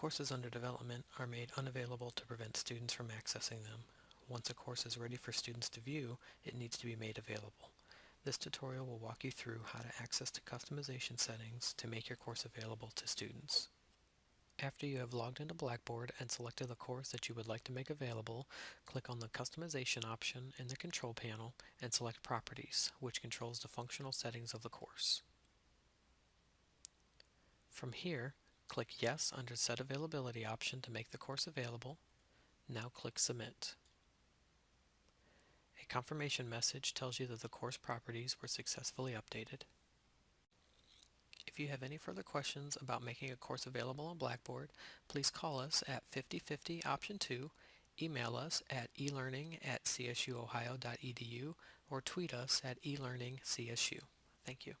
Courses under development are made unavailable to prevent students from accessing them. Once a course is ready for students to view, it needs to be made available. This tutorial will walk you through how to access the customization settings to make your course available to students. After you have logged into Blackboard and selected the course that you would like to make available, click on the Customization option in the Control panel and select Properties, which controls the functional settings of the course. From here, click Yes under Set Availability option to make the course available. Now click Submit. A confirmation message tells you that the course properties were successfully updated. If you have any further questions about making a course available on Blackboard, please call us at 5050 option 2, email us at elearning at csuohio.edu, or tweet us at elearningcsu. Thank you.